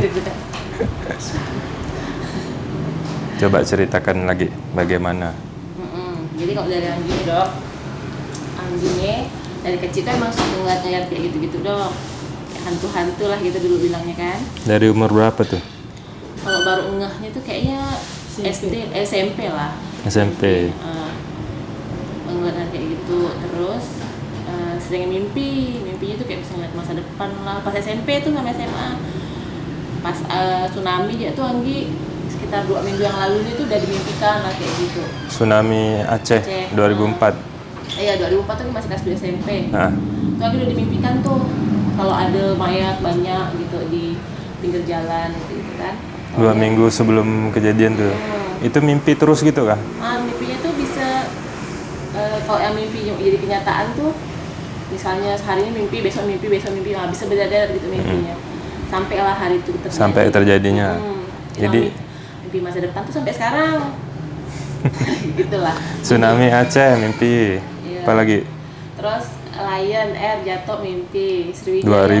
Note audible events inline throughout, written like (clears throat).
Deg-degan. Coba ceritakan lagi bagaimana. Jadi kalau dari Anggi nih, dok, Angginya dari kecil tuh emang suka ngeliat-ngeliat kayak gitu-gitu dok. Hantu-hantu lah gitu dulu bilangnya kan. Dari umur berapa tuh? Kalau baru ngehnya tuh kayaknya SD, eh, SMP lah. SMP. Uh, ngeliat kayak gitu terus eh, sering mimpi mimpinya tuh kayak bisa ngeliat masa depan lah pas SMP tuh sama SMA pas eh, tsunami dia tuh Anggi sekitar dua minggu yang lalu itu udah dimimpikan lah kayak gitu Tsunami Aceh, Aceh. 2004. iya 2004 tuh masih kelas 2 SMP Nah, tuh Anggi udah dimimpikan tuh kalau ada mayat banyak gitu di pinggir jalan gitu, gitu kan dua minggu sebelum kejadian tuh. Hmm. Itu mimpi terus gitu kah? Ah, mimpinya tuh bisa eh, kalau yang mimpi jadi kenyataan tuh misalnya hari ini mimpi, besok mimpi, besok mimpi, nah, bisa beda-beda gitu mimpinya. Sampailah hari itu terjadi. Sampai terjadinya. Hmm. Jadi- mimpi masa depan tuh sampai sekarang. (laughs) Gitulah. Tsunami Aceh mimpi. Iya. Apalagi Terus Lion Air jatuh mimpi, Sriwijaya 2010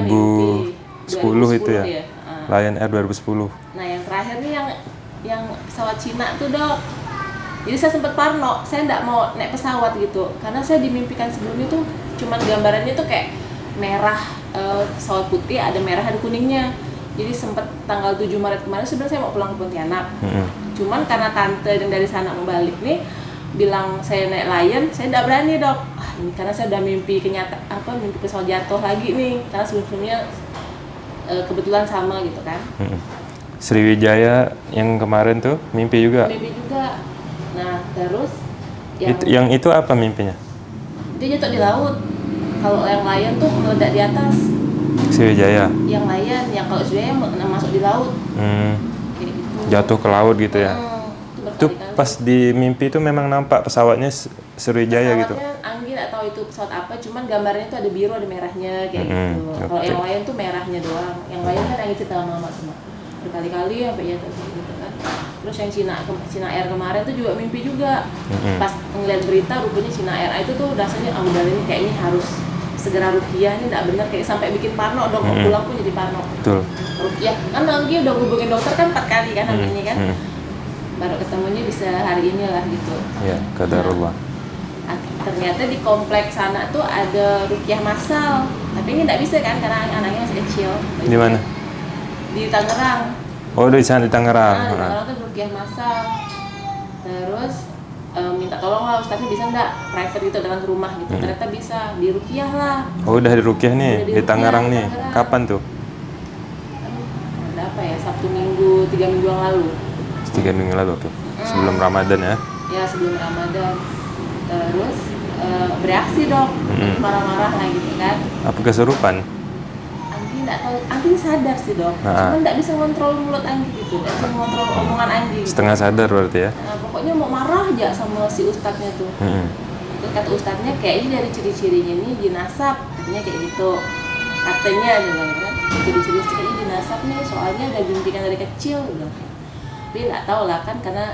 mimpi. itu ya. dia. Ah. Lion Air 2010. Nah yang terakhir nih yang yang pesawat Cina tuh dok. Jadi saya sempat parno, saya nggak mau naik pesawat gitu, karena saya dimimpikan sebelumnya tuh cuman gambarannya tuh kayak merah eh, pesawat putih, ada merah ada kuningnya. Jadi sempat tanggal 7 Maret kemarin sebenarnya saya mau pulang ke Pontianak. Mm-mm. Cuman karena tante yang dari sana mau balik nih bilang saya naik Lion, saya tidak berani dok. Ah, ini karena saya udah mimpi kenyata apa mimpi pesawat jatuh lagi nih, karena sebelumnya eh, kebetulan sama gitu kan. Mm-mm. Sriwijaya yang kemarin tuh mimpi juga. mimpi juga nah terus yang Itu, yang itu apa mimpinya? dia jatuh di laut kalau yang layan tuh meledak di atas Sriwijaya. yang layan yang kalau yang masuk di laut Hmm, kayak gitu jatuh ke laut gitu ya. Hmm, itu Itu pas di mimpi itu memang nampak pesawatnya Sriwijaya gitu. Nggak tahu itu pesawat apa cuman gambarnya tuh ada biru ada merahnya kayak Mm-mm, gitu kalau oke. yang lain tuh merahnya doang yang lain kan Anggi cerita lama-lama semua berkali-kali sampai jatuh kayak gitu kan terus yang Cina Cina Air kemarin tuh juga mimpi juga Mm-mm. pas ngeliat berita rupanya Cina Air itu tuh rasanya ah udah ini kayaknya harus segera rukiah ini nggak benar kayak sampai bikin parno dong mau Mm-mm. pulang pun jadi parno Betul. rukiah kan Anggi udah hubungin dokter kan empat kali kan hari Mm, ini kan mm. baru ketemunya bisa hari ini lah gitu Ya, kadarullah. Ah, ternyata di kompleks sana tuh ada rukiah massal tapi ini nggak bisa kan karena anaknya masih kecil Di mana? di Tangerang Oh, di sana di Tangerang. nah, di. Tangerang tuh rukiah massal terus eh, minta tolong lah ustaznya bisa nggak private gitu dengan rumah gitu ternyata bisa di rukiah lah Oh, udah di Rukiah nih, Udah di di Tangerang nih. Tangerang. Kapan tuh? Aduh, ada apa ya sabtu minggu tiga minggu yang lalu Tiga minggu lalu tuh. Sebelum Ramadan ya. ya sebelum ramadan terus eh, bereaksi dong Mm-mm. marah-marah lah gitu kan Apa kesurupan? Nggak tahu, Anggi sadar sih dok, Nah. cuman nggak bisa ngontrol mulut Anggi gitu, nggak bisa ngontrol omongan Anggi. Setengah sadar berarti ya. Nah, pokoknya mau marah aja sama si ustadznya tuh. Mm-mm. Terus kata ustadznya kayaknya dari ciri-cirinya ini jinasab, katanya kayak gitu. Katanya gitu kan, ciri-ciri kayaknya jinasab nih, soalnya udah dimimpikan dari kecil, bilang. Tapi nggak tahu lah kan karena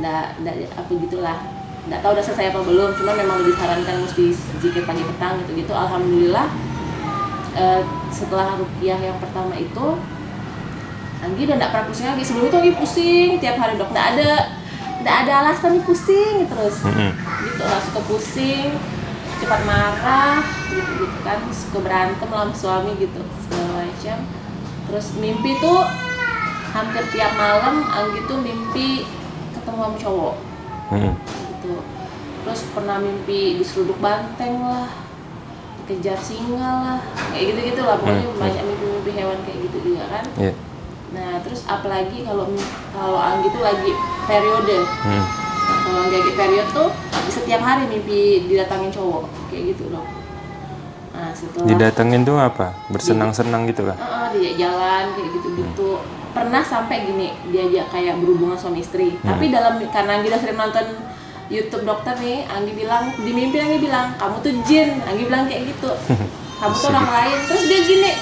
nggak nggak apa gitulah nggak tahu udah selesai apa belum cuma memang disarankan mesti zikir pagi petang gitu gitu alhamdulillah eh, setelah rupiah yang pertama itu Anggi udah nggak pernah pusing lagi. Sebelum itu Anggi pusing tiap hari dok nggak ada nggak ada alasan pusing terus. Mm-mm. gitu lah suka pusing cepat marah gitu gitu kan. Suka berantem lah sama suami gitu segala macam. Terus mimpi tuh hampir tiap malam Anggi tuh mimpi ketemu sama cowok. Gitu. Terus pernah mimpi diseruduk banteng lah dikejar singa lah kayak gitu gitu lah pokoknya Hmm, banyak mimpi-mimpi hewan kayak gitu juga kan Iya. nah terus apalagi kalau kalau Anggi tuh lagi periode Mm. kalau Anggi lagi periode tuh setiap hari mimpi didatangin cowok kayak gitu loh nah setelah Didatengin tuh apa? Bersenang-senang gitu kan? Heeh, diajak jalan kayak gitu-gitu. Pernah sampai gini diajak kayak berhubungan suami istri. Tapi dalam karena Anggi udah sering nonton YouTube dokter nih, Anggi bilang di mimpi Anggi bilang kamu tuh jin. Anggi bilang kayak gitu. (laughs) Kamu tuh orang lain. Terus dia gini.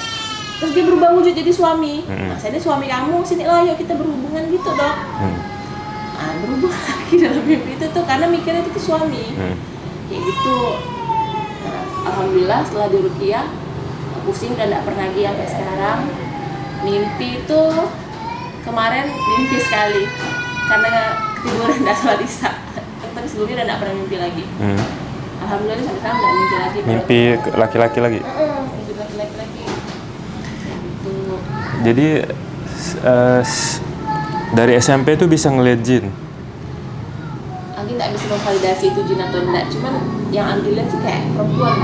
Terus dia berubah wujud jadi suami. Mm-mm. Nah, saya ini suami kamu, sini lah yuk kita berhubungan gitu, Dok. Mm. Nah, berubah (laughs) lagi dalam mimpi itu tuh karena mikirnya itu tuh suami Mm. kayak gitu nah, alhamdulillah setelah di Rukiah pusing udah nggak pernah lagi sampai sekarang mimpi itu kemarin mimpi sekali karena ketiduran nggak sholat isya tapi sebelumnya udah nggak pernah mimpi lagi Hmm. alhamdulillah sampai sekarang nggak mimpi lagi Mimpi laki-laki lagi. Mimpi laki-laki lagi gitu Jadi s- dari SMP tuh bisa ngeliat jin. Anggi nggak bisa memvalidasi itu jin atau enggak cuman yang Anggi lihat sih kayak perempuan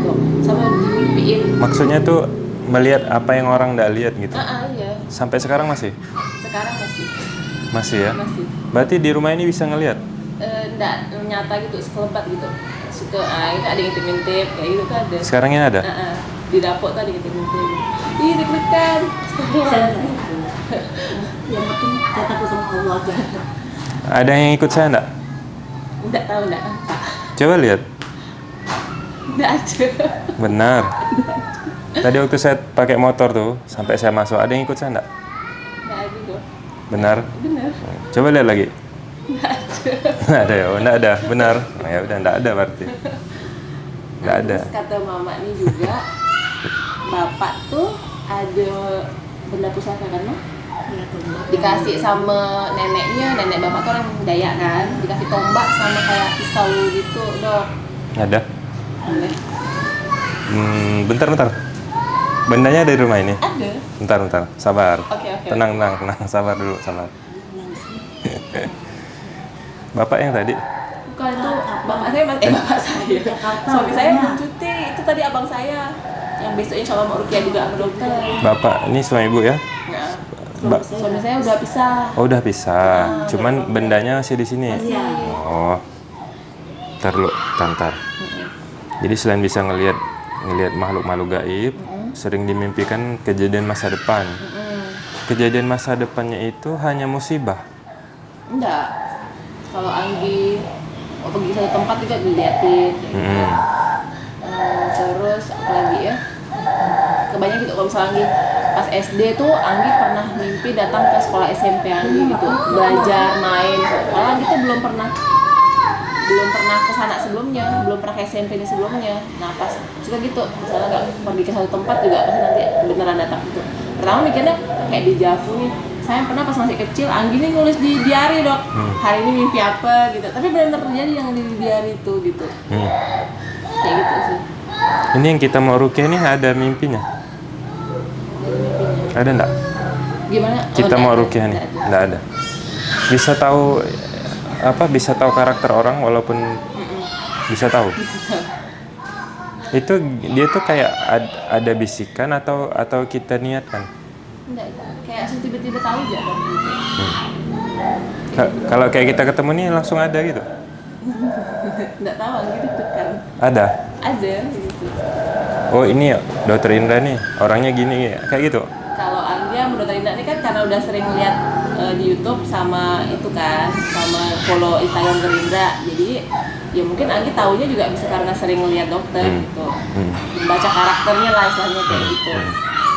dok sama dimimpiin Maksudnya tuh melihat apa yang orang nggak lihat gitu. ah ah, iya Sampai sekarang masih? sekarang masih Masih ya? masih Berarti di rumah ini bisa ngelihat? Eh, nggak nyata gitu sekelebat gitu suka ah itu ada yang ngintip-ngintip kayak gitu kan ada Sekarang ini ada? Ah, ah. di dapur tuh ada yang ngintip-ngintip ih deg-degan (laughs) yang penting saya takut sama Allah aja. Ada yang ikut saya enggak? nggak tahu nggak apa Coba lihat. nggak ada Benar. (laughs) Tadi waktu saya pakai motor tuh, sampai saya masuk, ada yang ikut saya enggak? nggak ada Benar. bener Coba lihat lagi. Nggak ada ya? Nggak ada. Benar. Oh, ya udah nggak ada berarti. Nggak ada. Terus kata mama ini juga bapak tuh ada benda pusaka kan dikasih sama neneknya nenek bapak tuh orang Dayak kan dikasih tombak sama kayak pisau gitu dok Ada. Boleh. Hmm, bentar bentar. Bendanya ada di rumah ini. ada Bentar bentar. Sabar. oke oke Tenang tenang tenang. Sabar dulu sabar. (laughs) Bapak yang tadi. bukan itu bapak saya mas eh bapak saya suami saya belum cuti itu tadi abang saya yang besok insya Allah mau rukiah juga sama dokter Bapak ini suami ibu ya? nah, Mbak. suami saya udah pisah Oh udah pisah. Cuman bendanya masih di sini. Masih. Oh. Ntar dulu, tantar. Jadi selain bisa ngelihat ngelihat makhluk-makhluk gaib, sering dimimpikan kejadian masa depan. Mm-mm. Kejadian masa depannya itu hanya musibah. Enggak. Kalau Anggi mau pergi satu tempat juga diliatin. gitu. Mm-mm. Eh, terus apa lagi ya? Kebanyakan gitu kalau misalnya Anggi pas SD tuh Anggi pernah mimpi datang ke sekolah SMP Anggi gitu belajar main. Kalau Anggi tuh belum pernah belum pernah ke sana sebelumnya, belum pernah ke SMP ini sebelumnya. Nah pas juga gitu, misalnya nggak pergi ke satu tempat juga pasti nanti beneran datang gitu. Pertama mikirnya kayak di Javu nih, saya pernah pas masih kecil, Anggi nih nulis di diary dok, hari ini mimpi apa gitu. Tapi benar-benar terjadi yang di diary itu gitu, Hmm. kayak gitu sih. Ini yang kita mau rukiah ini ada mimpinya. Ada enggak? Gimana? Oh, Kita nggak mau ada, rukiah nih. Enggak ada. Bisa tahu apa? Bisa tahu karakter orang walaupun Mm-mm. bisa tahu. Itu dia tuh kayak ad- ada bisikan atau atau kita niatkan. Nggak, kayak langsung tiba-tiba tahu aja gitu. Ka- kalau kayak kita ketemu nih langsung ada gitu. (laughs) Nggak tahu Anggi deg-degan. Ada. Ada gitu. Oh ini ya, dokter Indra nih orangnya gini kayak gitu. kalau Anggia menurut Rinda ini kan karena udah sering lihat eh, di YouTube sama itu kan sama follow Instagram Gerindra jadi ya mungkin Anggi taunya juga bisa karena sering lihat dokter Hmm. gitu Hmm. membaca karakternya lah istilahnya kayak gitu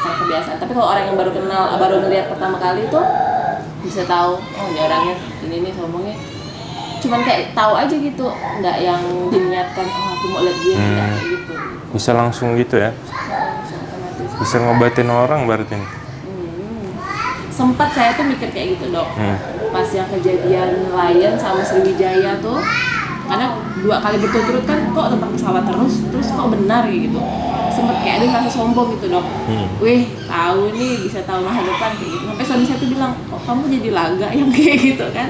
karena kebiasaan tapi kalau orang yang baru kenal baru ngelihat pertama kali itu bisa tahu oh ini orangnya ini nih ngomongnya cuman kayak tahu aja gitu nggak yang diniatkan oh aku mau lihat dia Hmm. kayak gitu Bisa langsung gitu ya. Bisa ngobatin orang berarti nih. Hmm. sempat saya tuh mikir kayak gitu dok Hmm. pas yang kejadian Lion sama Sriwijaya tuh karena dua kali berturut-turut kan kok tempat pesawat terus terus kok benar gitu sempet kayak ada rasa sombong gitu dok. Hmm. wih tahu nih bisa tahu masa depan kayak gitu. Sampai suami saya tuh bilang kok kamu jadi laga (laughs) yang kayak gitu kan?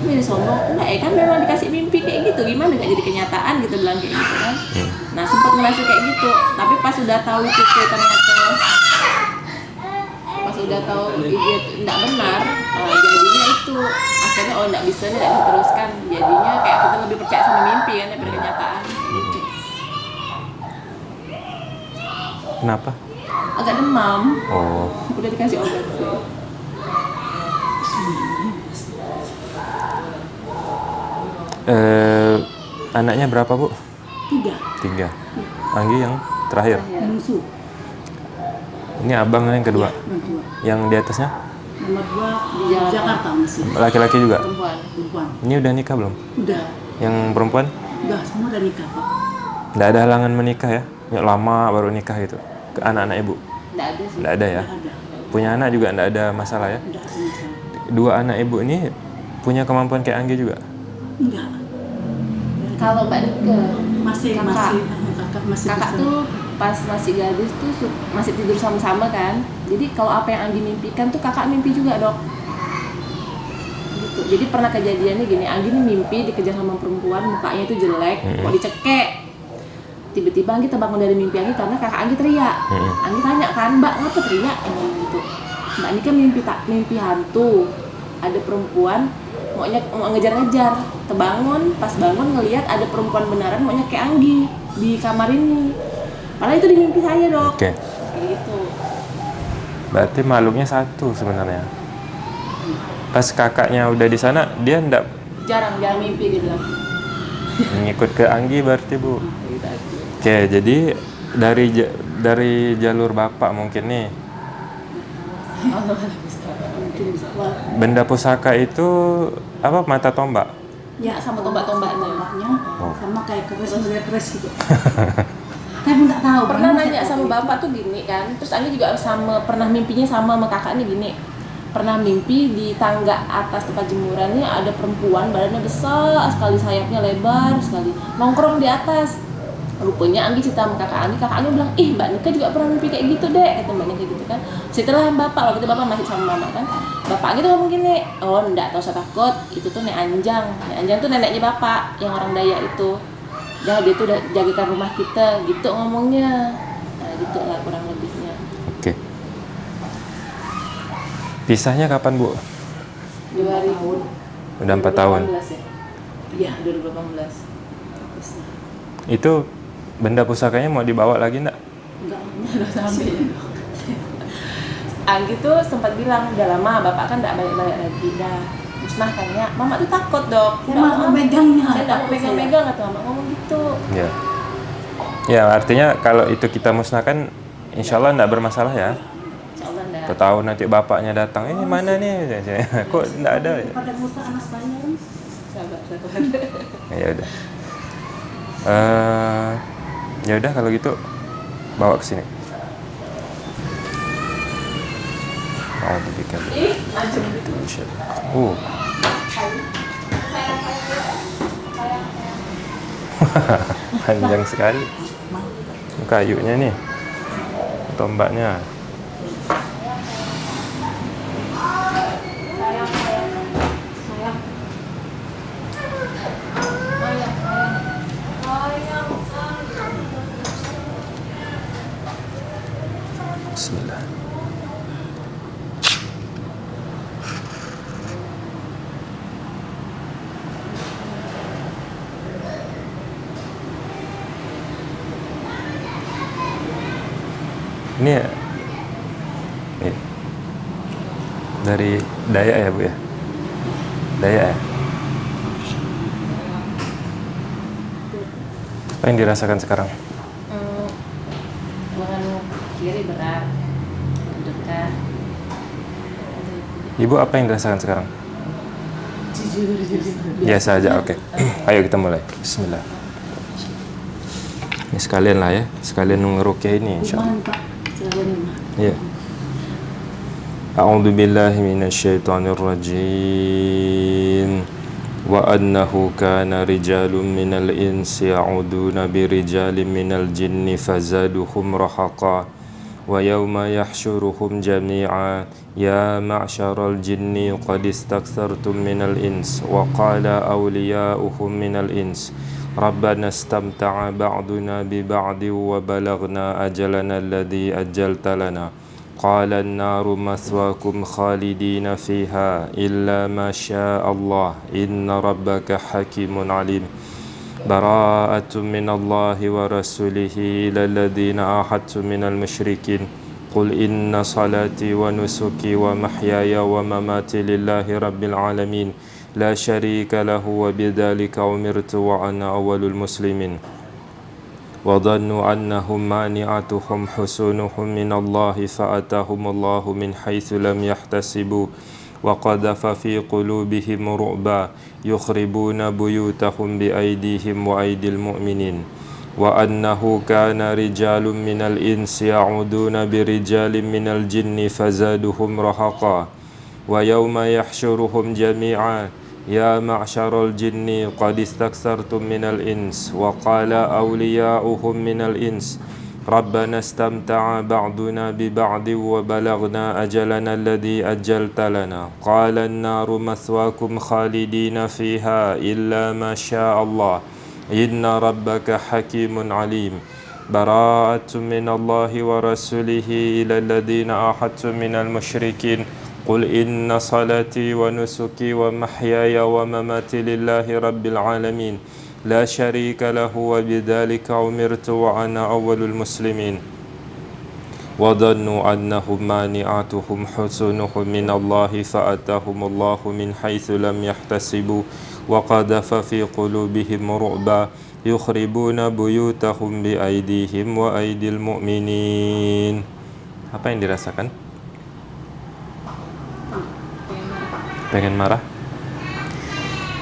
Kamu jadi sombong? Enggak ya kan memang dikasih mimpi kayak gitu. Gimana nggak jadi kenyataan? gitu bilang kayak gitu kan. Hmm. nah sempat ngerasa kayak gitu. Tapi pas udah tahu itu ternyata pas udah tahu itu tidak benar eh, jadinya itu akhirnya oh tidak bisa nih tidak diteruskan jadinya kayak kita lebih percaya sama mimpi kan daripada kenyataan Kenapa? agak demam Oh. udah dikasih obat sih Eh, anaknya berapa bu? Tiga. Tiga. Anggi yang terakhir. Musuh. Ini abang yang kedua. Dua. Yang di atasnya Nomor dua di Jakarta. Jakarta masih. laki-laki juga. perempuan Perempuan. Ini udah nikah belum? Udah. Yang perempuan? Udah semua udah nikah pak. Nggak ada halangan menikah ya? Ya lama baru nikah gitu. Ke anak-anak ibu? tidak ada sih Nggak ada ya? Ada. punya anak juga nggak ada masalah ya Enggak ada masalah. dua anak ibu ini punya kemampuan kayak Anggi juga Enggak. Kalau Mbak Nike, Masih Kakak. masih kakak masih kakak bisa. tuh pas masih gadis tuh masih tidur sama-sama kan. Jadi kalau apa yang Anggi mimpikan tuh kakak mimpi juga dok. Gitu. Jadi pernah kejadiannya gini, Anggi nih mimpi dikejar sama perempuan, mukanya itu jelek, Mm-mm. mau dicekek. Tiba-tiba Anggi terbangun dari mimpi Anggi karena kakak Anggi teriak. Mm-mm. Anggi tanya kan, Mbak ngapa teriak? Ngomong gitu. Mbak ini kan mimpi tak mimpi hantu. Ada perempuan mau nyek, mau ngejar-ngejar. Terbangun, pas bangun ngelihat ada perempuan beneran mau nyekek Anggi di kamar ini. Padahal itu di mimpi saya dok. oke Kayak gitu. berarti makhluknya satu sebenarnya pas kakaknya udah di sana dia ndak Jarang jarang mimpi dia bilang. ngikut ke Anggi berarti bu Gitu aja. Oke jadi dari dari jalur bapak mungkin nih benda pusaka itu apa mata tombak Ya sama tombak-tombaknya. tombaknya Oh. sama kayak keris model keris gitu. (laughs) Tapi nggak tahu. pernah nanya sama bapak tuh gini kan terus Anggi juga sama pernah mimpinya sama sama kakak nih gini pernah mimpi di tangga atas tempat jemurannya ada perempuan badannya besar sekali sayapnya lebar sekali nongkrong di atas rupanya Anggi cerita sama kakak Anggi kakak Anggi bilang ih mbak Nika juga pernah mimpi kayak gitu deh kata mbak Nika gitu kan. Setelah bapak waktu itu bapak masih sama mama kan. Bapak Anggi tuh ngomong gini oh enggak tau usah takut itu tuh nek Anjang. Nek Anjang tuh neneknya bapak yang orang Dayak itu. Dah dia tuh udah jagakan rumah kita gitu ngomongnya. Nah gitu lah kurang lebihnya. Oke. Pisahnya kapan bu? 2000 udah empat tahun? 2018 ya? Iya 2018 Bisa. itu benda pusakanya mau dibawa lagi ndak Enggak. udah sampai Anggi tuh sempat bilang udah lama bapak kan nggak balik-balik lagi dah musnahkannya mama tuh takut dok Saya Nggak mau memegangnya. saya nggak mau pegang-pegang atau mama ngomong gitu ya ya artinya kalau itu kita musnahkan insya Allah ndak bermasalah ya Insya Allah nggak Kau tahu nanti bapaknya datang, eh mana nih? (laughs) Kok nggak ada? ya? Pada musa anak saya kan. sabar sabar Ya udah. Eh, ya udah kalau gitu bawa ke sini. Oh, dibikin. Uh, (laughs) panjang sekali. Kayunya nih, tombaknya. Bismillah. Ini ya, ini dari Dayak ya bu ya? Dayak ya? Apa yang dirasakan sekarang? Hmm, lengan kiri berat dekat Ibu apa yang dirasakan sekarang? jujur jujur Biasa aja, oke. (clears throat) Ayo kita mulai. Bismillah. Ini sekalian lah ya, sekalian ngerukyah ini insya Allah. أعوذ بالله من الشيطان الرجيم. وأنه كان رجال من الإنس يعودون برجال من الجن فزادهم رهقا. ويوم يحشرهم جميعا. يا معشر الجن قد استكثرتم من الإنس. وقال أولياؤهم من الإنس. ربنا استمتع بعضنا ببعض وبلغنا أجلنا الذي أجلت لنا. قال النار مثواكم خالدين فيها إلا ما شاء الله. إن ربك حكيم عليم. براءة من الله ورسوله إلى الذين عاهدتم من المشركين. قل إن صلاتي ونسكي ومحياي ومماتي لله رب العالمين. لا شريك له وبذلك أمرت وأنا أول المسلمين. وظنوا أنهم مانعتهم حسونهم من الله فأتاهم الله من حيث لم يحتسبوا. وقذف في قلوبهم رعبا يخربون بيوتهم بأيديهم وأيدي المؤمنين. وأنه كان رجال من الإنس يعودون برجال من الجن فزادهم رهقا. ويوم يحشرهم جميعا يا معشر الجن قد استكثرتم من الإنس وقال أولياؤهم من الإنس ربنا استمتع بعضنا ببعض وبلغنا أجلنا الذي أجلت لنا. قال النار مثواكم خالدين فيها إلا ما شاء الله. إن ربك حكيم عليم. براءة من الله ورسوله إلى الذين أحدتم من المشركين. قل إن صلاتي ونسكي ومحياي ومماتي لله رب العالمين لا شريك له وبذلك أمرت وأنا أول المسلمين وظنوا أنهم مانعتهم حسنهم من الله فأتاهم الله من حيث لم يحتسبوا وقذف في قلوبهم رعبا يخربون بيوتهم بأيديهم وأيدي المؤمنين apa yang dirasakan? Pengen marah?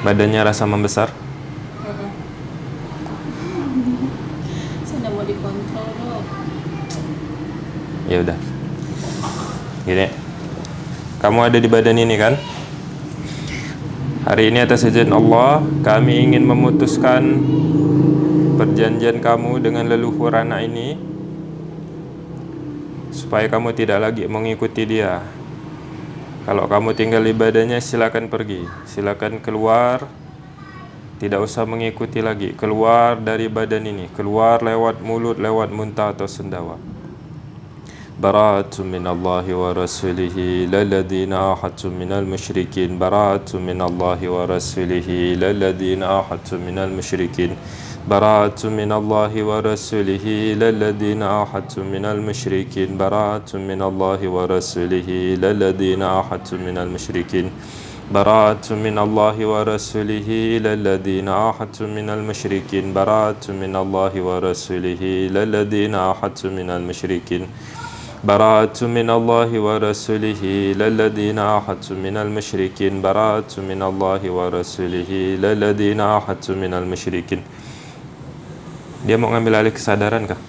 Badannya rasa membesar? Saya mau dikontrol. Ya udah. Gini. Kamu ada di badan ini kan? Hari ini atas izin Allah, kami ingin memutuskan perjanjian kamu dengan leluhur anak ini supaya kamu tidak lagi mengikuti dia. Kalau kamu tinggal ibadahnya silakan pergi, silakan keluar. Tidak usah mengikuti lagi, keluar dari badan ini, keluar lewat mulut, lewat muntah atau sendawa. Bara'atun min wa rasulihi lalladhina ahadun minal musyrikin. Bara'atun min wa rasulihi lalladhina ahadun minal musyrikin. براءة من الله ورسوله للذين آحدتم من المشركين. براءة من الله ورسوله للذين آحدتم من المشركين. براءة من الله ورسوله إلى الذين آحدتم من المشركين. براءة من الله ورسوله إلى الذين آحدتم من المشركين. براءة من الله ورسوله إلى الذين آحدتم من المشركين. براءة من الله ورسوله إلى الذين آحدتم من المشركين. Dia mau ngambil alih kesadaran kah?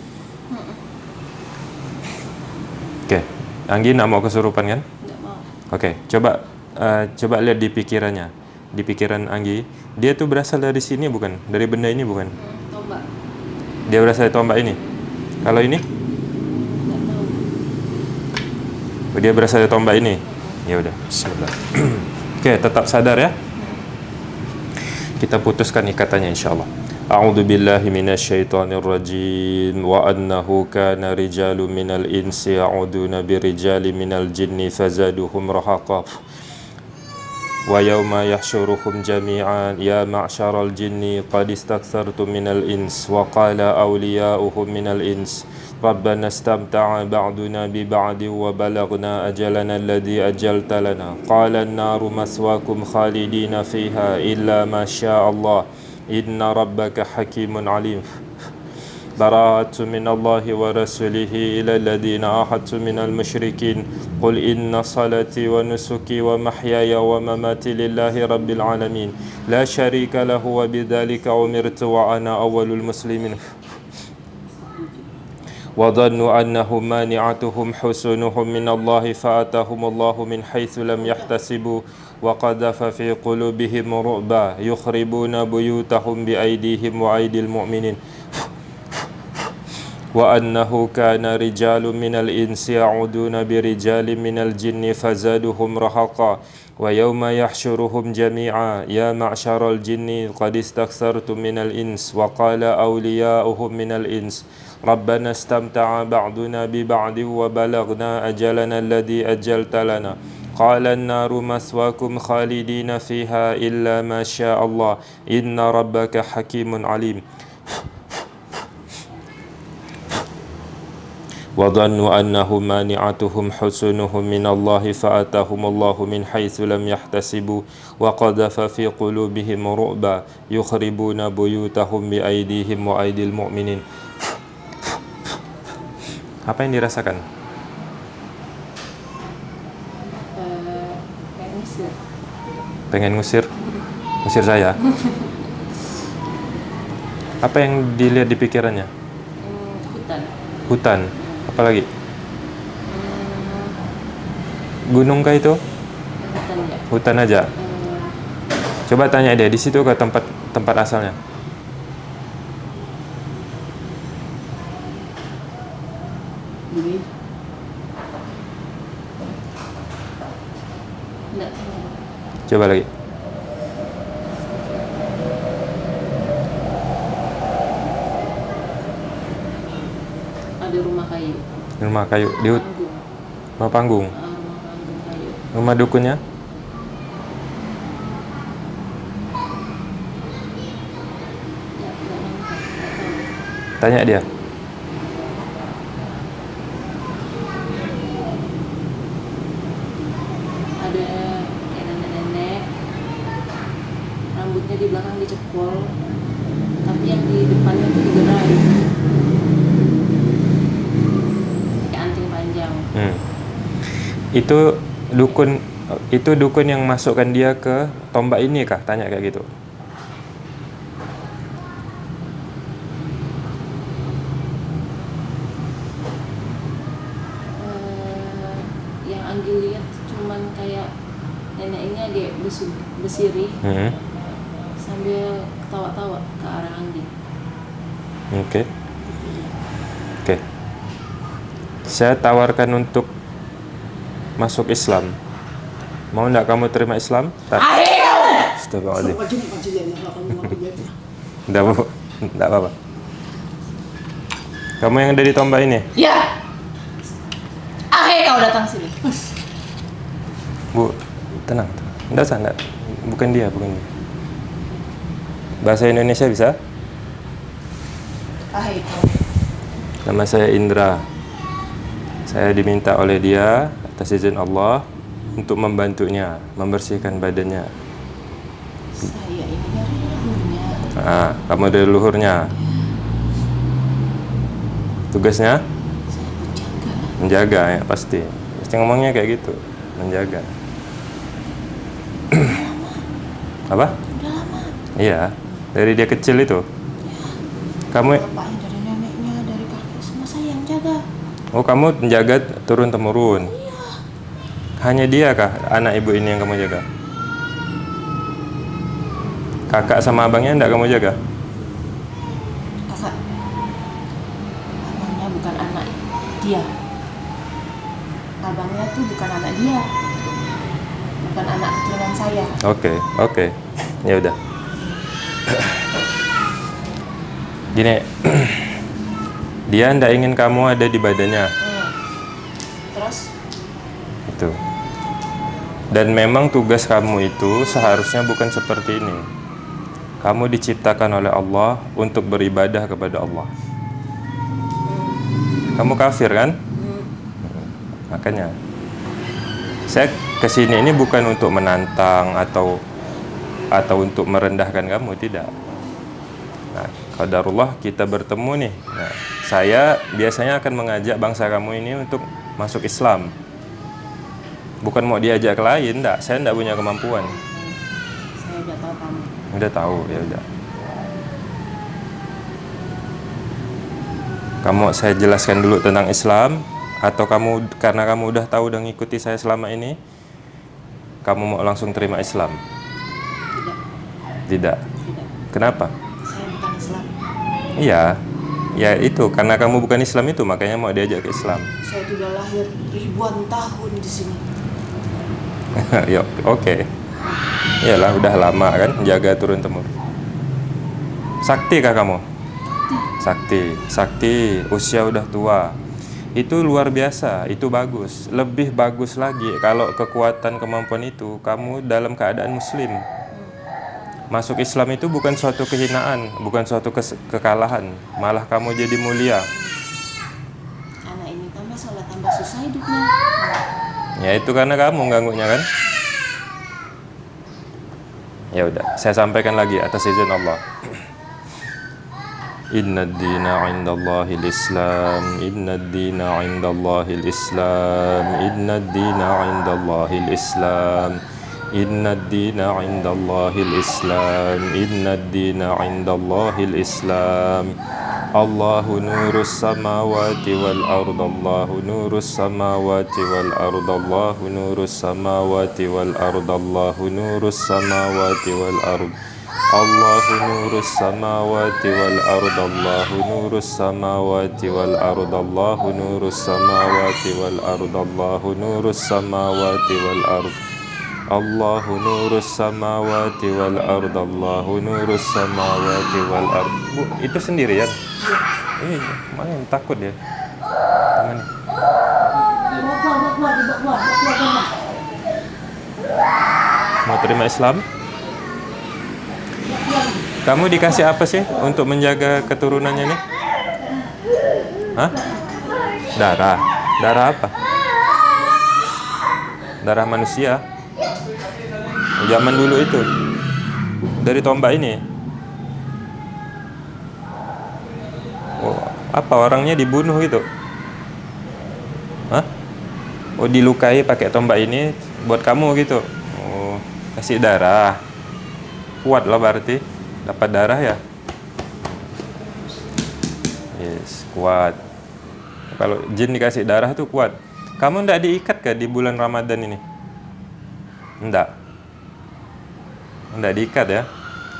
Oke, okay. Anggi nak mau kesurupan kan? Nggak mau. Oke, okay. coba uh, coba lihat di pikirannya, di pikiran Anggi. Dia tuh berasal dari sini bukan? Dari benda ini bukan? Hmm, tombak. Dia berasal dari tombak ini. Kalau ini? Nggak tahu. Dia berasal dari tombak ini. Ya udah, bismillah. (clears throat) Oke, tetap sadar ya. Kita putuskan ikatannya insyaallah. A'udzu أعوذ بالله من الشيطان الرجيم وأنه كان رجال من الإنس يعوذون برجال من الجن فزادهم رهقا. ويوم يحشرهم جميعا يا معشر الجن قد استكثرتم من الإنس وقال أولياؤهم من الإنس ربنا استمتع بعضنا ببعض وبلغنا أجلنا الذي أجلت لنا. قال النار مسواكم خالدين فيها إلا ما شاء الله. إن ربك حكيم عليم. براءة من الله ورسوله إلى الذين عاهدتم من المشركين. قل إن صلاتي ونسكي ومحياي ومماتي لله رب العالمين. لا شريك له وبذلك أمرت وأنا أول المسلمين. وظنوا أنهم مانعتهم حسنهم من الله فأتاهم الله من حيث لم يحتسبوا. وقذف في قلوبهم رعبا يخربون بيوتهم بأيديهم وأيدي المؤمنين. وأنه كان رجال من الإنس يعودون برجال من الجن فزادهم رهقا ويوم يحشرهم جميعا. يا معشر الجن قد استكثرتم من الإنس وقال أولياؤهم من الإنس. ربنا استمتع بعضنا ببعض وبلغنا أجلنا الذي أجلت لنا. قال النار مثواكم خالدين فيها إلا ما شاء الله إن ربك حكيم عليم وظنوا أنهم مانعتهم حسنهم من الله فأتاهم الله من حيث لم يحتسبوا وقذف في قلوبهم رعبا يخربون بيوتهم بأيديهم وأيدي المؤمنين Apa yang dirasakan? Pengen ngusir? Ngusir saya? (laughs) Apa yang dilihat di pikirannya? Hmm, hutan. Hutan. Apalagi? Hmm, Gunung kah itu? hutan ya. Hutan aja. Hmm, Coba tanya dia di situ ke tempat tempat asalnya. Duit. enggak tahu. Coba lagi. Ada rumah kayu. Rumah kayu di rumah panggung. Ah, rumah panggung kayu. Rumah dukunnya? Ya. Tanya dia. ada kayak nenek-nenek rambutnya di belakang dicepol tapi yang di depannya itu digerai kayak anting panjang Hmm. Itu dukun itu dukun yang masukkan dia ke tombak ini kah? Tanya kayak gitu. Eh, yang Anggi lihat cuman kayak nenek ini agak besu, besiri Hmm. sambil ketawa-tawa ke arah Anggi Oke. Oke. Saya tawarkan untuk masuk Islam. Mau nggak kamu terima Islam? Tak. Astagfirullahaladzim. Nggak bu, nggak apa-apa. Kamu yang ada di tombak ini, ya akhirnya kau datang sini bu, tenang. Nggak usah, nggak. Bukan dia, bukan dia. Bahasa Indonesia bisa? akhirnya Nama saya Indra. Saya diminta oleh dia atas izin Allah untuk membantunya membersihkan badannya. saya ini dari leluhurnya Ah, kamu dari luhurnya. Tugasnya saya menjaga menjaga ya pasti. Pasti ngomongnya kayak gitu, menjaga. Apa? udah lama Iya, dari dia kecil itu. Kamu bapaknya dari neneknya dari kakek semua saya yang jaga Oh, kamu menjaga turun temurun. Hanya dia kah anak ibu ini yang kamu jaga? Kakak sama abangnya enggak kamu jaga? kakak abangnya bukan anak dia abangnya tuh bukan anak dia bukan anak keturunan saya Oke, oke. Ya udah. Gini. (clears throat) dia ndak ingin kamu ada di badannya. Hmm. terus Itu. Dan memang tugas kamu itu seharusnya bukan seperti ini. Kamu diciptakan oleh Allah untuk beribadah kepada Allah. Kamu kafir kan? hmm, Makanya saya ke sini ini bukan untuk menantang atau atau untuk merendahkan kamu tidak. Nah, qadarullah kita bertemu nih. Nah, saya biasanya akan mengajak bangsa kamu ini untuk masuk Islam. Bukan mau diajak ke lain, enggak. Saya enggak punya kemampuan. saya udah tahu kamu Udah tahu, ya udah. Kamu saya jelaskan dulu tentang Islam atau kamu karena kamu udah tahu dan ngikuti saya selama ini kamu mau langsung terima Islam? tidak Tidak. tidak Kenapa? saya bukan Islam Iya. Ya itu karena kamu bukan Islam itu makanya mau diajak ke Islam. saya sudah lahir ribuan tahun di sini (laughs) ya, oke. Iyalah udah lama kan jaga turun temurun. Sakti kah kamu? Sakti. Sakti usia udah tua. Itu luar biasa, itu bagus. Lebih bagus lagi kalau kekuatan kemampuan itu kamu dalam keadaan muslim. Masuk Islam itu bukan suatu kehinaan, bukan suatu kekalahan, malah kamu jadi mulia. anak ini tambah sholat tambah susah hidupnya Ya itu karena kamu ganggunya kan? Ya udah, saya sampaikan lagi atas izin Allah. Inna dina indallahi islam Inna dina indallahi islam Inna dina indallahi islam إن الدين عند الله الإسلام إن الدين عند الله الإسلام Allahu nurus samawati wal ard Allahu nurus samawati wal ard Allahu nurus samawati wal ard Allahu nurus samawati wal ard Allahu nurus samawati wal ard Allahu nurus samawati wal ard Allahu nurus samawati wal Allahu nurus samawati wal ard Allahu nurus samawati wal Allahu nurus samawati wal ard Bu, itu sendirian ya? Bawa keluar, bawa keluar, bawa keluar, keluar. Mau terima Islam? Kamu dikasih apa sih untuk menjaga keturunannya nih? Hah? Darah. Darah apa? Darah manusia. Zaman dulu itu. Dari tombak ini. Oh, apa orangnya dibunuh gitu? Hah? Oh, dilukai pakai tombak ini buat kamu gitu. Oh, kasih darah. Kuat lah berarti. Dapat darah ya? Yes, kuat. Kalau jin dikasih darah tuh kuat. Kamu ndak diikat ke di bulan Ramadan ini? Ndak. Ndak diikat ya?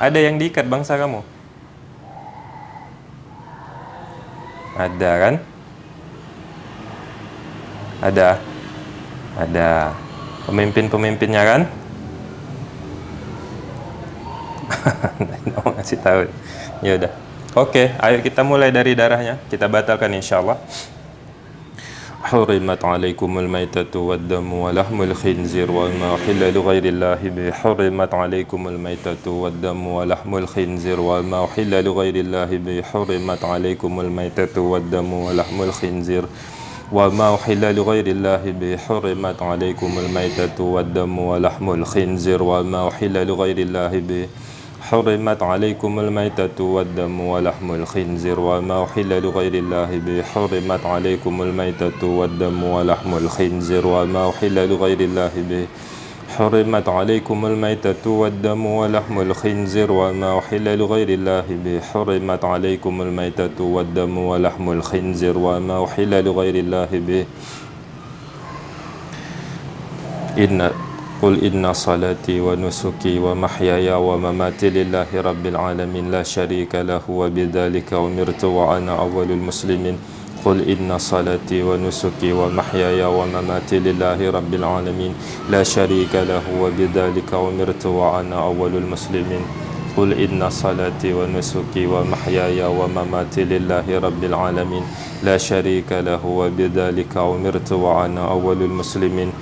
Ada yang diikat bangsa kamu? Ada kan? Ada. Ada. Pemimpin-pemimpinnya kan? (laughs) mau ngasih tahu. Ya udah. Oke, ayo kita mulai dari darahnya. Kita batalkan insyaallah. حرمت عليكم الميتة والدم ولحم الخنزير وما أحل لغير الله به. حرمت عليكم الميتة والدم ولحم الخنزير وما أحل لغير الله به. حرمت عليكم الميتة والدم ولحم الخنزير وما أحل لغير الله به. حرمت عليكم الميتة والدم ولحم الخنزير وما أحل لغير الله به. حرمت عليكم الميتة والدم ولحم الخنزير وما أحل لغير الله به. حرمت عليكم الميتة والدم ولحم الخنزير وما أحل لغير الله به. حرمت عليكم الميتة والدم ولحم الخنزير وما أحل لغير الله به. حرمت عليكم الميتة والدم ولحم الخنزير وما أحل لغير الله به. إن قل إن صلاتي ونسكي ومحياي ومماتي لله رب العالمين لا شريك له وبذلك أمرت وأنا أول المسلمين. قل إن صلاتي ونسكي ومحياي ومماتي لله رب العالمين لا شريك له وبذلك أمرت وأنا أول المسلمين. قل إن صلاتي ونسكي ومحياي ومماتي لله رب العالمين لا شريك له وبذلك أمرت وأنا أول المسلمين.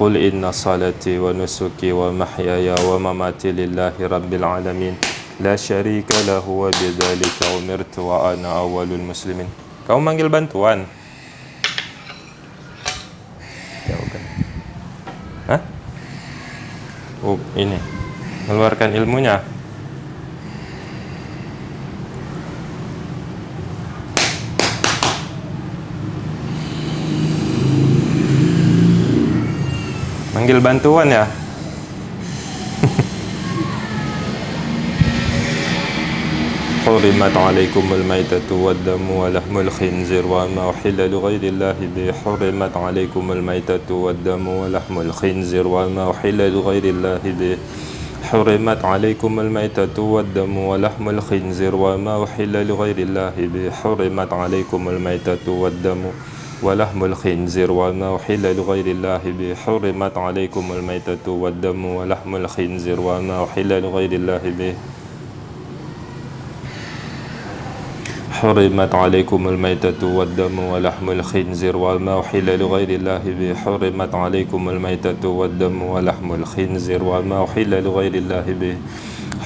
قل إن صلاتي ونسكي ومحياي ومماتي لله رب العالمين لا شريك له وبذلك أمرت وأنا أول المسلمين Kamu manggil bantuan? Ya bukan. Hah? Oh, ini. Mengeluarkan ilmunya. Manggil bantuan ya? حرمت عليكم الميتة والدم ولحم الخنزير وما أحل لغير الله به حرمت عليكم الميتة والدم ولحم الخنزير وما أحل لغير الله به حرمت عليكم الميتة والدم ولحم الخنزير وما أحل لغير الله به حرمت عليكم الميتة والدم ولحم الخنزير وما أحل لغير الله به حرمت عليكم الميتة والدم. ولحم الخنزير وما أحل لغير الله به حرمت عليكم الميتة والدم. ولحم الخنزير وما أحل لغير الله به حرمت عليكم الميتة والدم. ولحم الخنزير وما أحل لغير الله به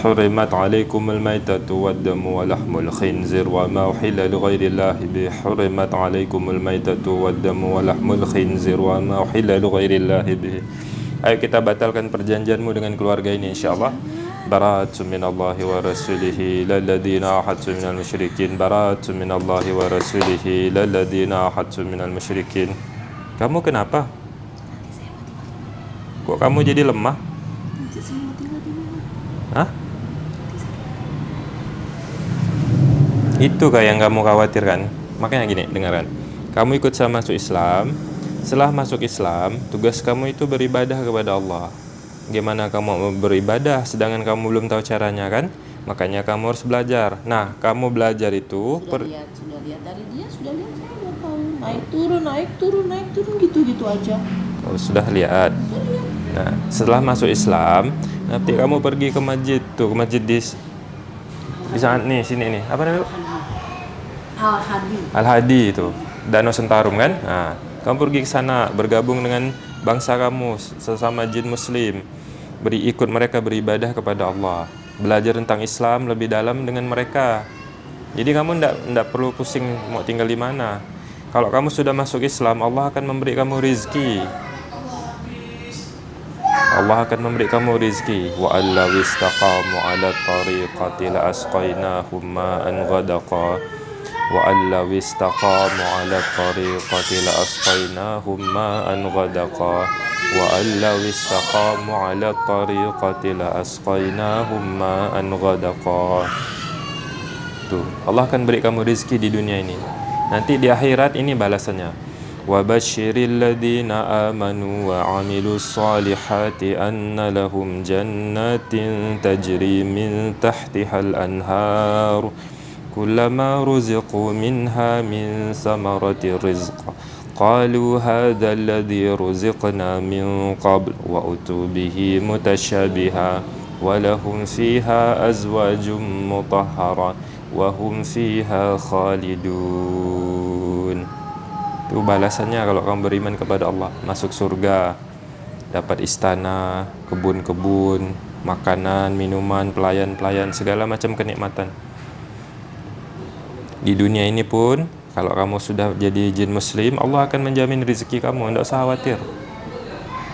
حرمت عليكم الميتة والدم ولحم الخنزير وما أحل لغير الله به حرمت عليكم الميتة والدم ولحم الخنزير وما أحل لغير الله به Ayo kita batalkan perjanjianmu dengan keluarga ini insyaAllah Bara'atun minallahi wa rasulihi Lalladina ahadtu minal musyrikin Bara'atun minallahi wa rasulihi Lalladina ahadtu minal musyrikin Kamu kenapa? Kok kamu jadi lemah? Saya mau tinggal di mana? Hah? Itu kah yang kamu khawatirkan? Makanya gini, dengarkan. Kamu ikut sama masuk Islam. Setelah masuk Islam, tugas kamu itu beribadah kepada Allah. Gimana kamu mau beribadah sedangkan kamu belum tahu caranya kan? Makanya kamu harus belajar. Nah, kamu belajar itu sudah per- lihat sudah lihat dari dia sudah lihat saya tahu naik turun naik turun naik turun gitu gitu aja Oh, sudah lihat. Nah, setelah masuk Islam, nanti kamu pergi ke masjid tuh, ke masjid di di sana nih, sini nih. Apa namanya? Al Hadi. Al Hadi itu, Danau Sentarum kan? Nah, kamu pergi ke sana bergabung dengan bangsa kamu sesama jin muslim. Beri ikut mereka beribadah kepada Allah. Belajar tentang Islam lebih dalam dengan mereka. Jadi kamu ndak ndak perlu pusing mau tinggal di mana. Kalau kamu sudah masuk Islam, Allah akan memberi kamu rizki. Allah akan memberi kamu rizki wa alla wistaqamu ala tariqati la asqainahum wa alla wistaqamu ala tariqati la asqainahum ma'an ghadaqa wa alla wistaqamu ala tariqati la asqainahum ma'an ghadaqa Tuh, Allah akan beri kamu rizki di dunia ini. Nanti di akhirat ini balasannya. وبشر الذين آمنوا وعملوا الصالحات أن لهم جنات تجري من تحتها الأنهار كلما رزقوا منها من ثمرة رزق قالوا هذا الذي رزقنا من قبل وأتوا به متشابها ولهم فيها أزواج مطهرة وهم فيها خالدون itu balasannya kalau kamu beriman kepada Allah masuk surga dapat istana kebun-kebun makanan minuman pelayan-pelayan segala macam kenikmatan di dunia ini pun kalau kamu sudah jadi jin muslim Allah akan menjamin rezeki kamu tidak usah khawatir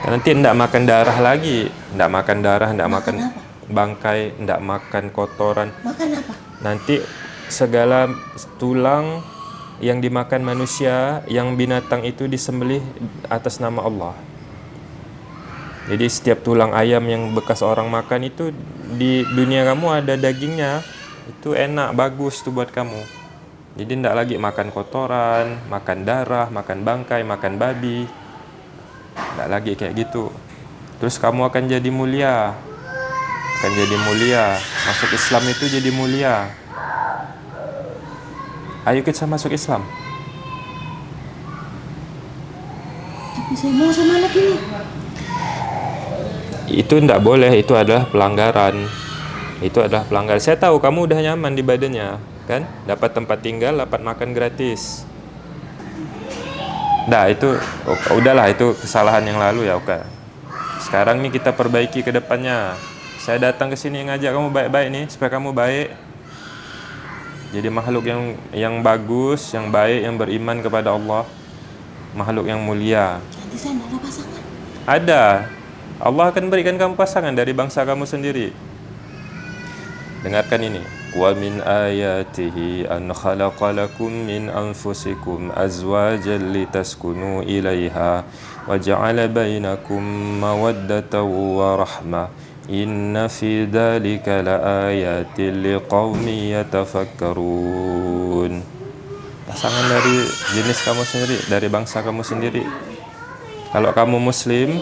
Dan nanti tidak makan darah lagi tidak makan darah tidak makan bangkai tidak makan kotoran Makan apa? nanti segala tulang yang dimakan manusia, yang binatang itu disembelih atas nama Allah. Jadi setiap tulang ayam yang bekas orang makan itu di dunia kamu ada dagingnya, itu enak, bagus tuh buat kamu. Jadi tidak lagi makan kotoran, makan darah, makan bangkai, makan babi. Tidak lagi kayak gitu. Terus kamu akan jadi mulia. Akan jadi mulia. Masuk Islam itu jadi mulia. Ayo kita masuk Islam. Tapi saya mau sama anak ini. Itu tidak boleh, itu adalah pelanggaran. Itu adalah pelanggaran. Saya tahu kamu udah nyaman di badannya, kan? Dapat tempat tinggal, dapat makan gratis. Nah, itu oh, udahlah itu kesalahan yang lalu ya, oke. Sekarang nih kita perbaiki ke depannya. Saya datang ke sini ngajak kamu baik-baik nih supaya kamu baik. Jadi makhluk yang yang bagus, yang baik, yang beriman kepada Allah. Makhluk yang mulia. Saya tidak ada pasangan. Ada. Allah akan berikan kamu pasangan dari bangsa kamu sendiri. Dengarkan ini. An khalaqa lakum min anfusikum azwajan litaskunu ilaiha wa ja'ala bainakum mawaddatan wa rahmah. Inna fi dhalika laayatin liqaumin yatafakkarun. Pasangan dari jenis kamu sendiri, dari bangsa kamu sendiri. Kalau kamu muslim,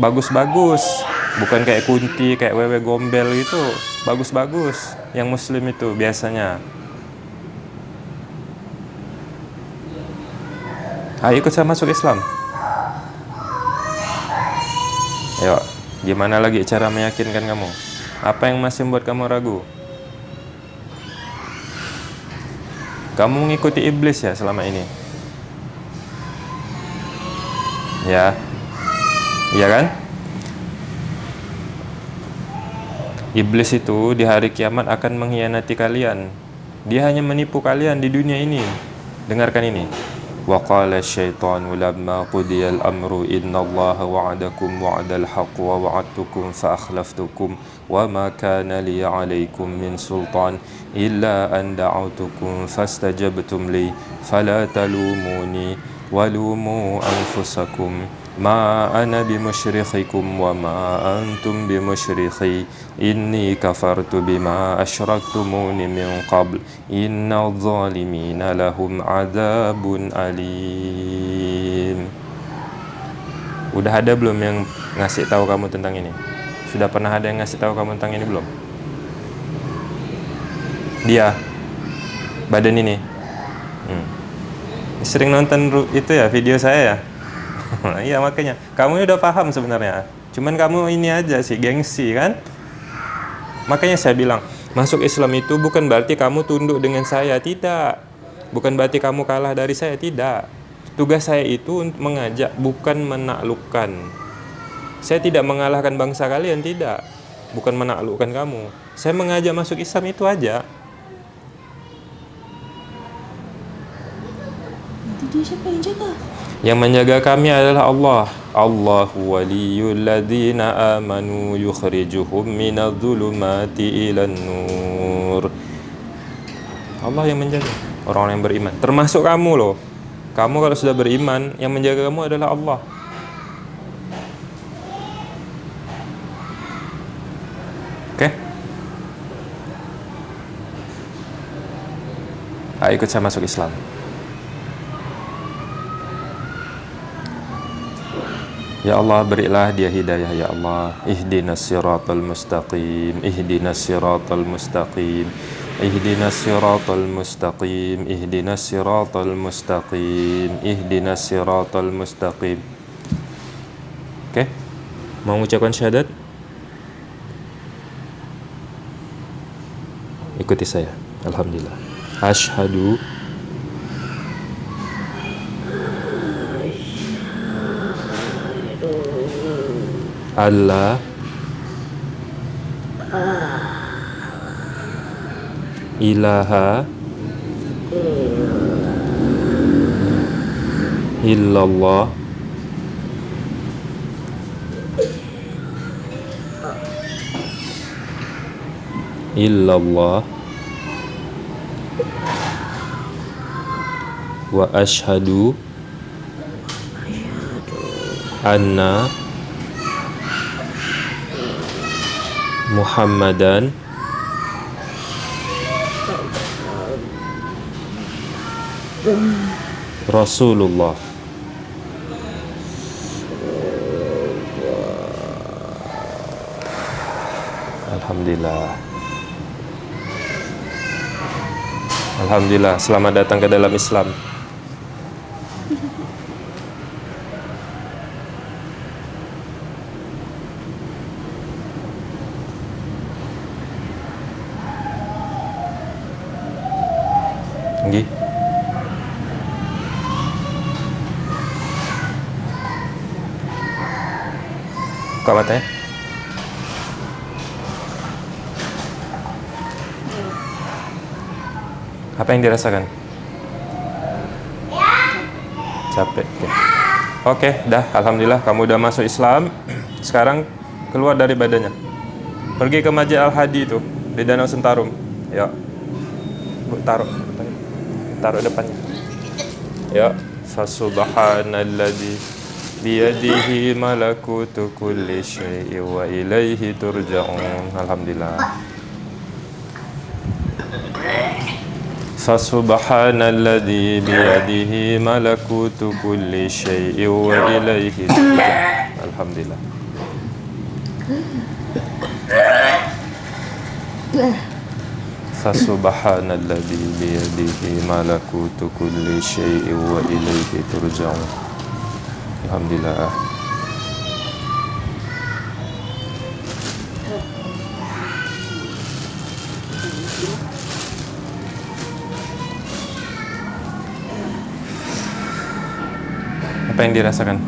bagus-bagus. Bukan kayak kunti, kayak wewe gombel itu. Bagus-bagus. Yang muslim itu biasanya. Ayo ikut saya masuk Islam. Ayo, gimana lagi cara meyakinkan kamu? Apa yang masih membuat kamu ragu? Kamu mengikuti iblis ya selama ini? Ya. Iya kan? Iblis itu di hari kiamat akan mengkhianati kalian. Dia hanya menipu kalian di dunia ini. Dengarkan ini. وقال الشيطان لما قضي الأمر إن الله وعدكم وعد الحق ووعدتكم فأخلفتكم وما كان لي عليكم من سلطان إلا أن دعوتكم فاستجبتم لي فلا تلوموني walumu anfusakum ma ana bimusyrikikum wa ma antum bimusyrikhi inni kafartu bima asyraktumuni min qabl inna zalimina lahum azabun alim Udah ada belum yang ngasih tahu kamu tentang ini? Sudah pernah ada yang ngasih tahu kamu tentang ini belum? Dia badan ini. Hmm. Sering nonton itu ya video saya ya? (laughs) Iya makanya kamu ini udah paham sebenarnya. Cuman kamu ini aja sih gengsi kan? Makanya saya bilang masuk Islam itu bukan berarti kamu tunduk dengan saya tidak. Bukan berarti kamu kalah dari saya tidak. Tugas saya itu untuk mengajak bukan menaklukkan. Saya tidak mengalahkan bangsa kalian tidak. Bukan menaklukkan kamu. Saya mengajak masuk Islam itu aja. Dia siapa yang jaga? Yang menjaga kami adalah Allah. Allahu waliyul ladzina amanu yukhrijuhum minadh-dhulumati ilan nur. Allah yang menjaga orang-orang yang beriman. Termasuk kamu loh. Kamu kalau sudah beriman, yang menjaga kamu adalah Allah. Oke? Ayo ikut saya masuk Islam. Ya Allah berilah dia hidayah ya Allah. Ihdinas siratal mustaqim Ihdinas siratal mustaqim Ihdinas siratal mustaqim Ihdinas siratal mustaqim Ihdinas siratal mustaqim. Oke Mau mengucapkan syahadat? Ikuti saya. Alhamdulillah. Ashadu Allah. Ilaha. Illallah. Illallah. Wa ashhadu anna Muhammadan. Rasulullah. Alhamdulillah. Alhamdulillah selamat datang ke dalam Islam Buka matanya. Apa yang dirasakan? Capek. Oke, Oke, dah. Alhamdulillah, kamu udah masuk Islam. (clears throat) Sekarang keluar dari badannya. Pergi ke Masjid Al Hadi itu di Danau Sentarum. Ya. Bu, taruh depannya. Taruh depannya. Ya. Fasubhanalladzi biyadihi malakutu kulli syai'in wa ilaihi turja'un. Alhamdulillah. فسبحان الذي بيده ملكوت كل شيء وإليه ترجعون الحمد لله فسبحان الذي بيده ملكوت كل شيء وإليه ترجعون Alhamdulillah Apa yang dirasakan?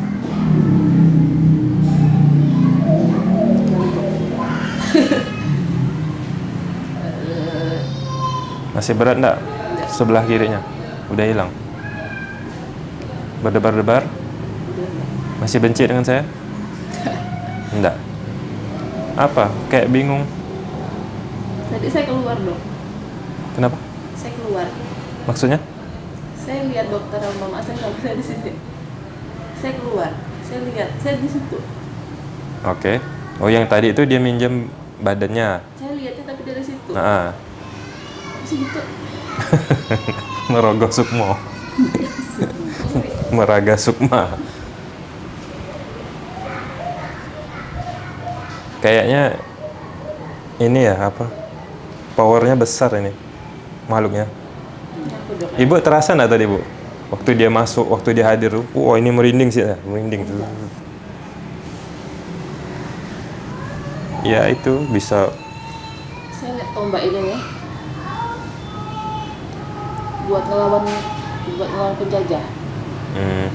Masih berat enggak? Sebelah kirinya? Udah hilang? Berdebar-debar? Masih benci dengan saya? (laughs) Enggak. Apa? Kayak bingung. Tadi saya keluar dong. Kenapa? Saya keluar. Maksudnya? Saya lihat dokter sama mama saya kalau saya di sini. Saya keluar, saya lihat, saya di situ. Oke. Oh, yang tadi itu dia minjem badannya. Saya lihatnya tapi dari situ. Nah, Masih gitu. merogoh sukmo. (laughs) Meraga sukma. Kayaknya ini ya apa? Powernya besar ini makhluknya. Ibu terasa nggak tadi bu? Waktu dia masuk, waktu dia hadir, wah ini merinding sih, ya, merinding tuh. Ya itu bisa Saya lihat tombak ini nih. Buat ngelawan buat ngelawan penjajah. hmm,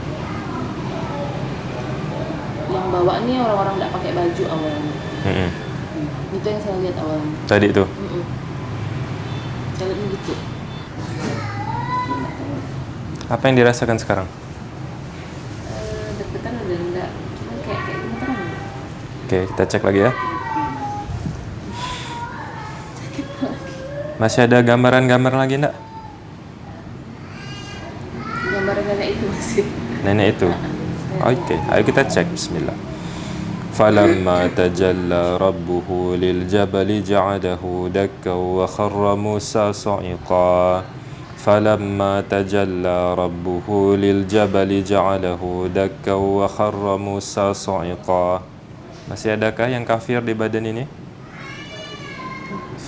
Yang bawa nih orang-orang nggak pakai baju awalnya. mm-mm. Hmm. Itu yang saya lihat awalnya. tadi itu. Mm-mm. Saya lihatnya gitu. Apa yang dirasakan sekarang? Eh, deg-degan udah enggak. Cuma kayak kayak gemeteran. Oke, kita cek lagi ya. Masih ada gambaran-gambar lagi enggak? Gambaran nenek itu masih. Nenek itu. (laughs) Oke, ayo kita cek bismillah. فلما تجلى ربه للجبل جعله دكا وخر موسى صعقا فلما تجلى ربه للجبل جعله دكا وخر موسى صعقا Masih adakah yang kafir di badan ini?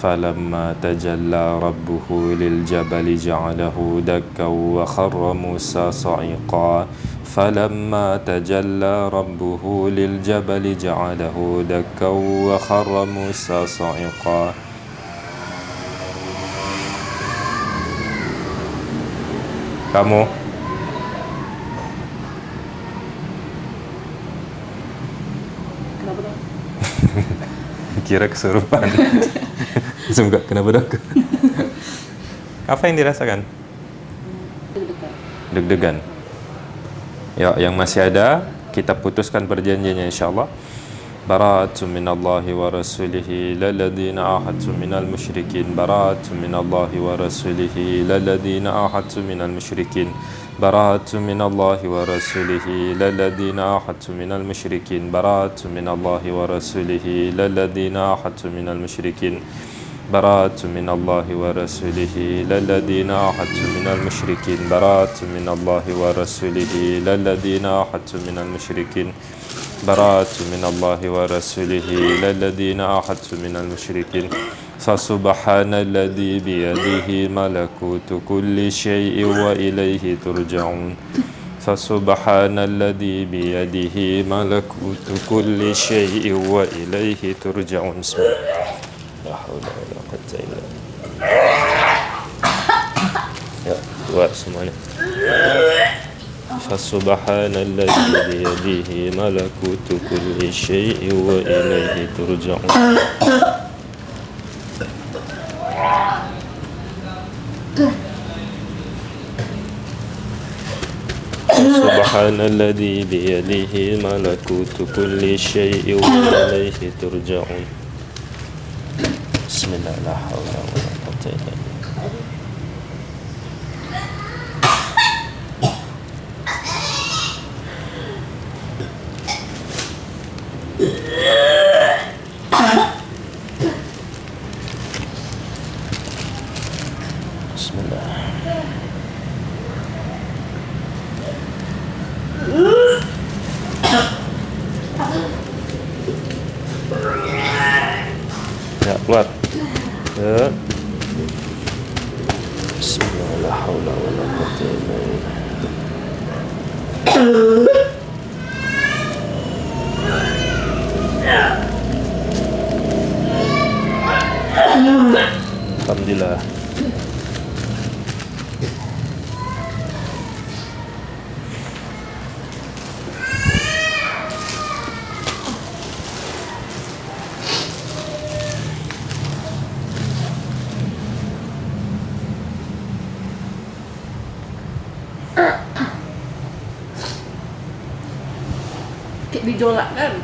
فلما تجلى ربه للجبل جعله دكا وخر موسى صعقا فلما تجلى ربه للجبل جعله دكا وخر موسى صعقا kamu (laughs) Kenapa dong? kira kesurupan (laughs) langsung enggak kenapa dok (laughs) apa yang dirasakan Deg-degan. deg-degan Ya yang masih ada kita putuskan perjanjiannya insyaallah. Bara'atu minallahi wa rasulihi lalladina ahadtu minal musyrikin. Bara'atu minallahi wa rasulihi lalladina ahadtu minal musyrikin. Bara'atu minallahi wa rasulihi lalladina ahadtu minal musyrikin. Bara'atu minallahi wa rasulihi lalladina ahadtu minal musyrikin براءة من الله ورسوله للذين عاهدت من المشركين. براءة من الله ورسوله للذين عاهدت من المشركين. براءة من الله ورسوله للذين عاهدت من المشركين. فسبحان الذي بيده ملكوت كل شيء وإليه ترجعون. فسبحان الذي بيده ملكوت كل شيء وإليه ترجعون. بسم الله. لا حول ولا يا keluar semuanya فسبحان الذي بيده ملكوت كل شيء وإليه ترجعون. سبحان الذي بيده ملكوت كل شيء وإليه ترجعون. Bismillahirrahmanirrahim. Dijolak kan?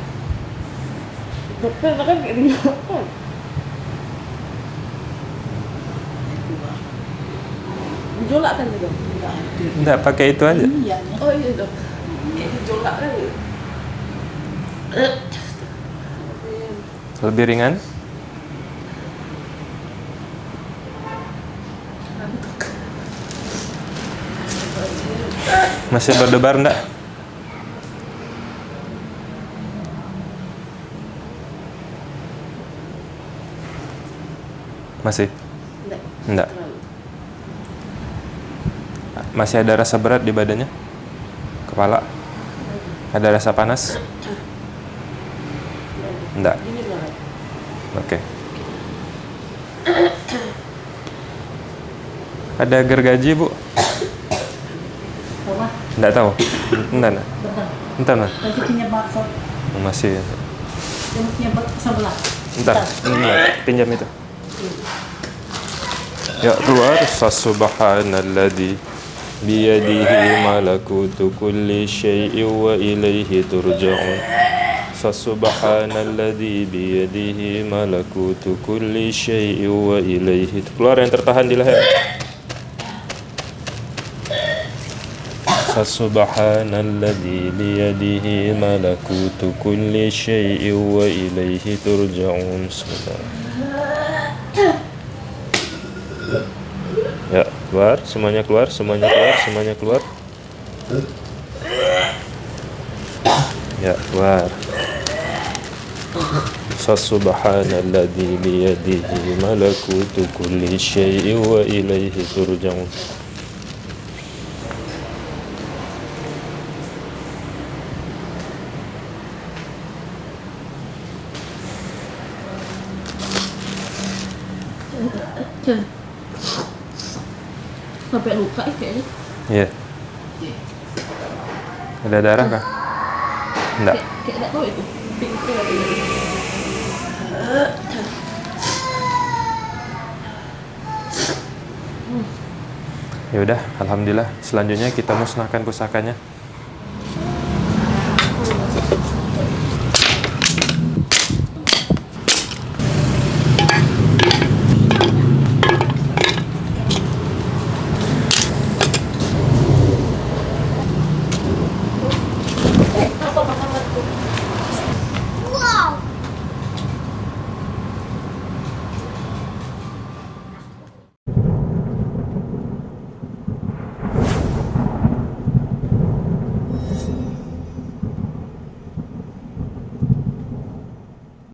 Dokter kan kayak dijolak kan? Dijolak kan itu? Enggak. Enggak, pakai itu aja. Iya. Oh iya dok. Kayak gejolak kali. Lebih ringan. Masih berdebar enggak? Masih? Enggak. Enggak. Masih ada rasa berat di badannya? Kepala? Ada rasa panas? Enggak. Oke. Ada gergaji, Bu? Enggak tahu. Entar, entar. bentar. Entar, bakso. Masih. Dia punya sebelah. Entar. Entar. Pinjam itu. Ya keluar Fasubhanalladzi biyadihi malakutu kulli syai'in wa ilaihi turja'un Fasubhanalladzi biyadihi malakutu kulli syai'in wa ilaihi Keluar yang tertahan di leher. Fasubhanalladzi biyadihi malakutu kulli syai'in wa ilaihi turja'un Ya, keluar, semuanya keluar, semuanya keluar, semuanya keluar. Ya, keluar. Fasubhanalladzi biyadihi malakutu kulli syai'in wa ilaihi turja'un. Sampai luka ya kayaknya. Iya. Ada darah kah? Enggak. Kayak, kayak enggak tahu itu. Ya udah, alhamdulillah. Selanjutnya kita musnahkan pusakanya.